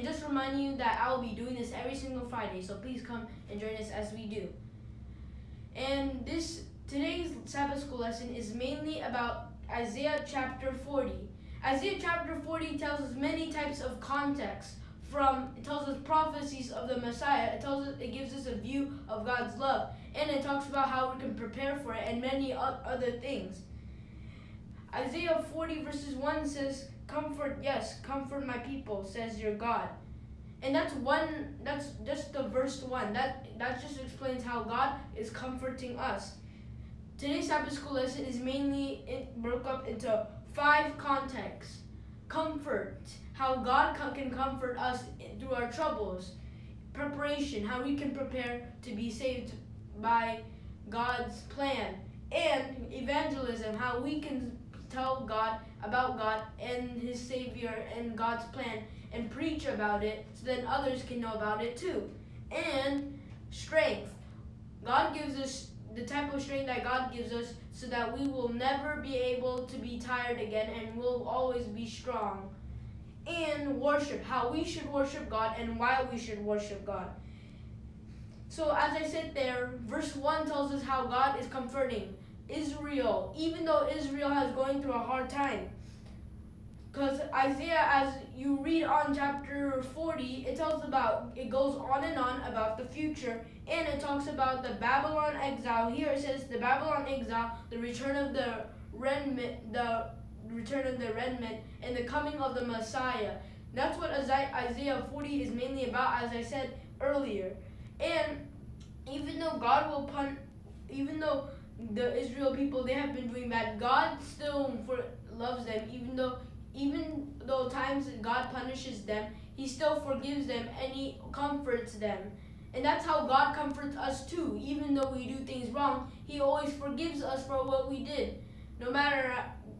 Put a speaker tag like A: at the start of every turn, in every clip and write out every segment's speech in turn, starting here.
A: And just remind you that I will be doing this every single Friday, so please come and join us as we do. And this today's Sabbath school lesson is mainly about Isaiah chapter 40. Isaiah chapter 40 tells us many types of context from it tells us prophecies of the Messiah. It tells us it gives us a view of God's love, and it talks about how we can prepare for it and many other things. Isaiah 40 verses 1 says, "Comfort, yes, comfort my people," says your God. And that's one that's just the verse 1. That that just explains how God is comforting us. Today's Sabbath school lesson is mainly broke up into five contexts. Comfort, how God can comfort us through our troubles. Preparation, how we can prepare to be saved by God's plan. And evangelism, how we can tell God about God and His Savior and God's plan and preach about it so that others can know about it too. And strength. God gives us the type of strength that God gives us so that we will never be able to be tired again and will always be strong and worship, how we should worship God and why we should worship God. So as I said there, verse 1 tells us how God is comforting Israel, even though Israel has going through a hard time. Because Isaiah, as you read on chapter 40, it tells about, it goes on and on about the future, and it talks about the Babylon exile. Here it says the Babylon exile, the return of the remnant, the return of the remnant, and the coming of the Messiah. That's what Isaiah 40 is mainly about, as I said earlier. And even though God will pun, even though the Israel people they have been doing bad, God still for loves them, even though even though times God punishes them, He still forgives them and He comforts them. And that's how God comforts us too. Even though we do things wrong, He always forgives us for what we did, no matter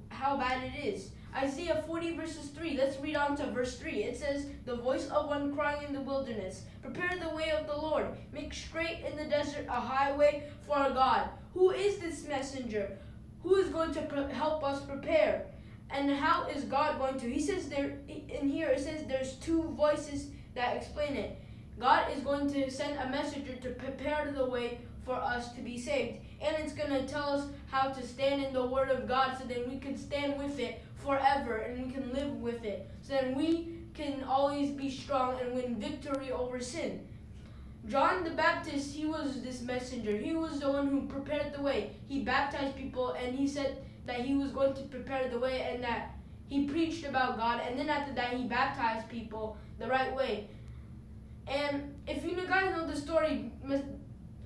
A: how bad it is. Isaiah 40 verses 3. Let's read on to verse 3. It says, The voice of one crying in the wilderness, Prepare the way of the Lord, make straight in the desert a highway for our God. Who is this messenger? Who is going to help us prepare? And how is God going to? He says there in here it says there's two voices that explain it. God is going to send a messenger to prepare the way for us to be saved. And it's going to tell us how to stand in the Word of God so that we can stand with it forever and we can live with it. So that we can always be strong and win victory over sin. John the Baptist, he was this messenger. He was the one who prepared the way. He baptized people and he said that he was going to prepare the way and that he preached about God. And then after that, he baptized people the right way. And if you guys know the story,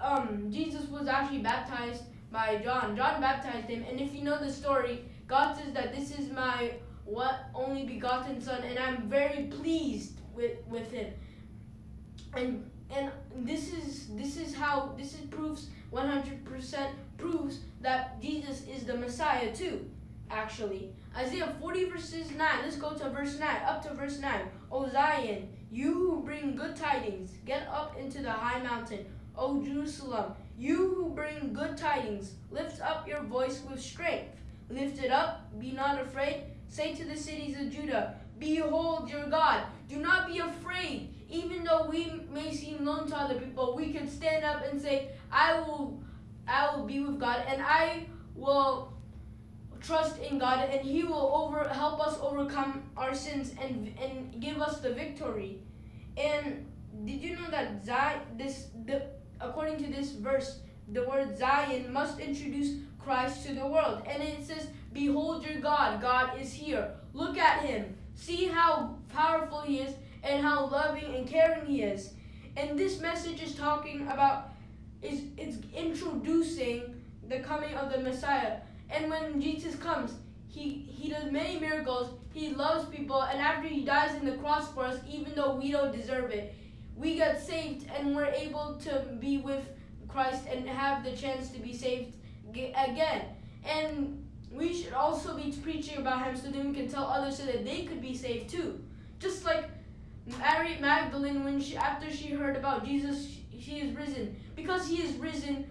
A: um, Jesus was actually baptized by John. John baptized him. And if you know the story, God says that this is my what only begotten son and I'm very pleased with, with him. And and this is this is how this is proves 100% proves that Jesus is the Messiah too actually. Isaiah 40 verses 9 let's go to verse 9 up to verse 9 O Zion you who bring good tidings get up into the high mountain. O Jerusalem you who bring good tidings lift up your voice with strength. Lift it up be not afraid. Say to the cities of Judah behold your God. Do not be afraid even though we may seem lone to other people, we can stand up and say, I will I will be with God and I will trust in God and he will over help us overcome our sins and and give us the victory. And did you know that Zion, this the according to this verse, the word Zion must introduce Christ to the world. And it says, Behold your God, God is here. Look at him. See how powerful he is and how loving and caring he is. And this message is talking about is it's introducing the coming of the Messiah. And when Jesus comes, he he does many miracles. He loves people, and after he dies in the cross for us, even though we don't deserve it, we get saved and we're able to be with Christ and have the chance to be saved again. And we should also be preaching about him so that we can tell others so that they could be saved too. Just like Mary Magdalene, when she after she heard about Jesus, she is risen. Because he is risen,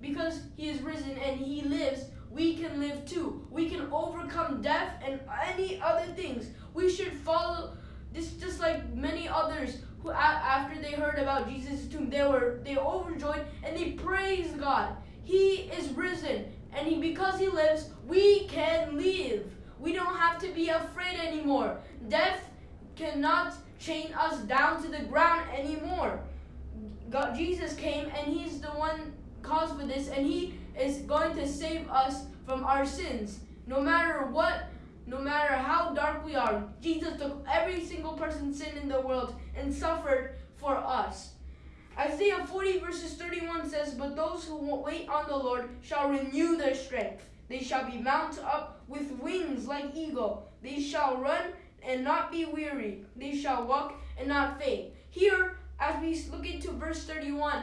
A: because he is risen and he lives, we can live too. We can overcome death and any other things. We should follow this just like many others who after they heard about Jesus' tomb, they were they overjoyed and they praised God. He is risen, and he, because he lives, we can live. We don't have to be afraid anymore. Death cannot chain us down to the ground anymore. God, Jesus came and he's the one cause for this and he is going to save us from our sins. No matter what, no matter how dark we are, Jesus took every single person's sin in the world and suffered for us. Isaiah 40 verses 31 says, But those who wait on the Lord shall renew their strength. They shall be mounted up with wings like eagle. They shall run and not be weary. They shall walk and not faint. Here, as we look into verse 31,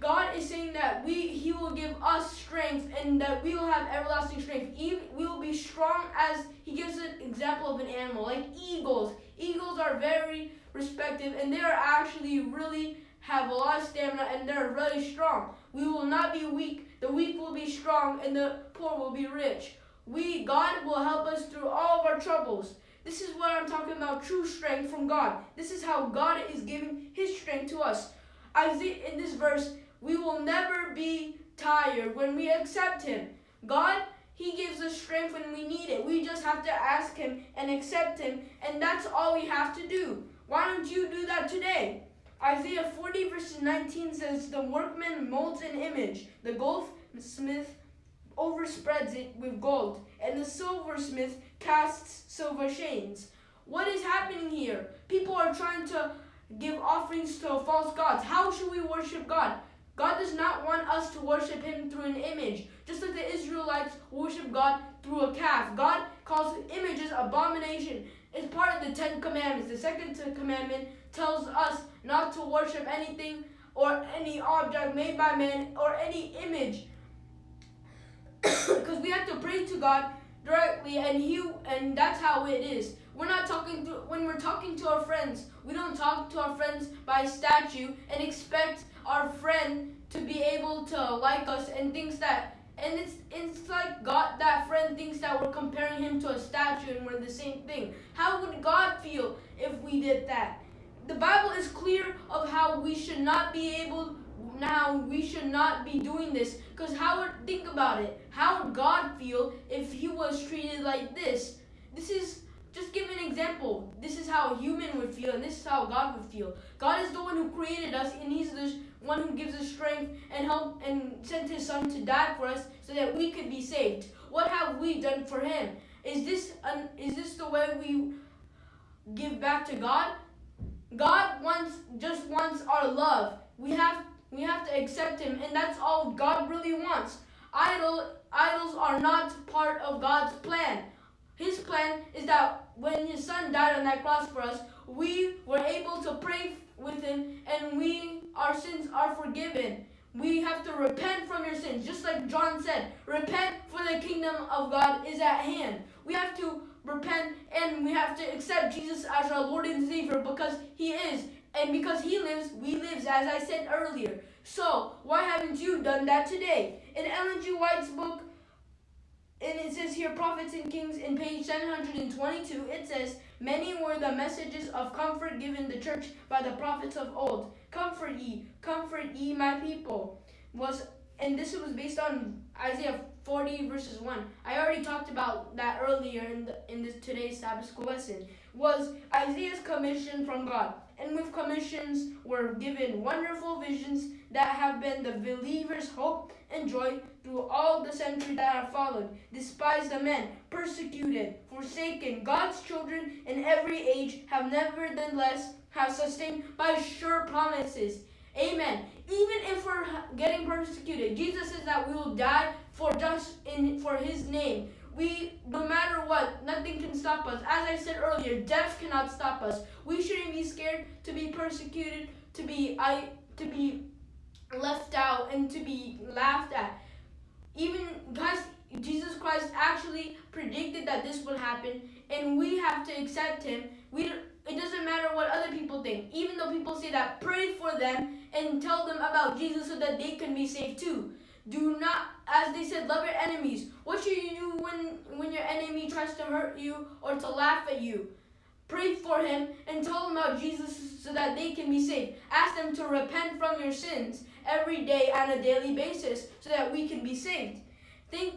A: God is saying that we He will give us strength and that we will have everlasting strength. we will be strong as He gives an example of an animal, like eagles. Eagles are very respective and they are actually really have a lot of stamina and they're really strong. We will not be weak. The weak will be strong and the poor will be rich. We God will help us through all of our troubles. This is what I'm talking about true strength from God. This is how God is giving his strength to us. Isaiah in this verse, we will never be tired when we accept him. God, he gives us strength when we need it. We just have to ask him and accept him, and that's all we have to do. Why don't you do that today? Isaiah 40 verse 19 says, The workman molds an image. The goldsmith overspreads it with gold, and the silversmith casts silver chains. What is happening here? People are trying to give offerings to false gods. How should we worship God? God does not want us to worship him through an image, just like the Israelites worship God through a calf. God calls images abomination. It's part of the Ten Commandments. The second commandment tells us not to worship anything or any object made by man or any image because we have to pray to God directly and he and that's how it is. We're not talking to when we're talking to our friends we don't talk to our friends by statue and expect our friend to be able to like us and thinks that and it's it's like God that friend thinks that we're comparing him to a statue and we're the same thing. How would God feel if we did that? The Bible is clear of how we should not be able we should not be doing this. Because how would think about it. How would god feel if he was treated like this? This is just give an example. This is how a human would feel and this is how god would feel. God is the one who created us and he's the one who gives us strength and help and sent his son to die for us so that we could be saved. What have we done for him? Is this an, is this the way we give back to god? God wants just wants our love. We have we have to accept him, and that's all God really wants. Idol, idols are not part of God's plan. His plan is that when his son died on that cross for us, we were able to pray with him and we our sins are forgiven. We have to repent from your sins. Just like John said, repent for the kingdom of God is at hand. We have to repent and we have to accept Jesus as our Lord and Savior because he is and because he lives, we lives, as I said earlier. So, why haven't you done that today? In Ellen G. White's book, and it says here, Prophets and Kings, in page 722, it says, Many were the messages of comfort given the church by the prophets of old. Comfort ye, comfort ye my people. Was and this was based on Isaiah 40 verses 1. I already talked about that earlier in the, in this today's Sabbath school lesson. Was Isaiah's commission from God and with commissions were given wonderful visions that have been the believer's hope and joy through all the centuries that have followed. Despised the men, persecuted, forsaken, God's children in every age have nevertheless have sustained by sure promises. Amen. Even if we're getting persecuted, Jesus says that we will die for just in for his name. We, no matter what, nothing can stop us. As I said earlier, death cannot stop us. We shouldn't be scared to be persecuted, to be I, to be left out, and to be laughed at. Even guys, Jesus Christ actually predicted that this would happen, and we have to accept Him. We it doesn't matter what other people think. Even though people say that, pray for them and tell them about Jesus so that they can be saved too. Do not, as they said, love your enemies. What should you do when, when your enemy tries to hurt you or to laugh at you? Pray for him and tell them about Jesus so that they can be saved. Ask them to repent from your sins every day on a daily basis so that we can be saved. Think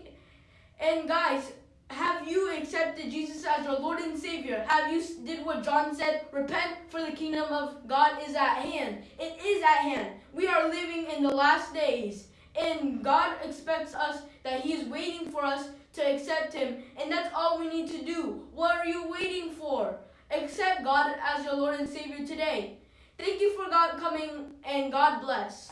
A: and guys, have you accepted Jesus as your Lord and Savior? Have you did what John said? Repent for the kingdom of God is at hand. It is at hand. We are living in the last days. And God expects us that He is waiting for us to accept Him. And that's all we need to do. What are you waiting for? Accept God as your Lord and Savior today. Thank you for God coming and God bless.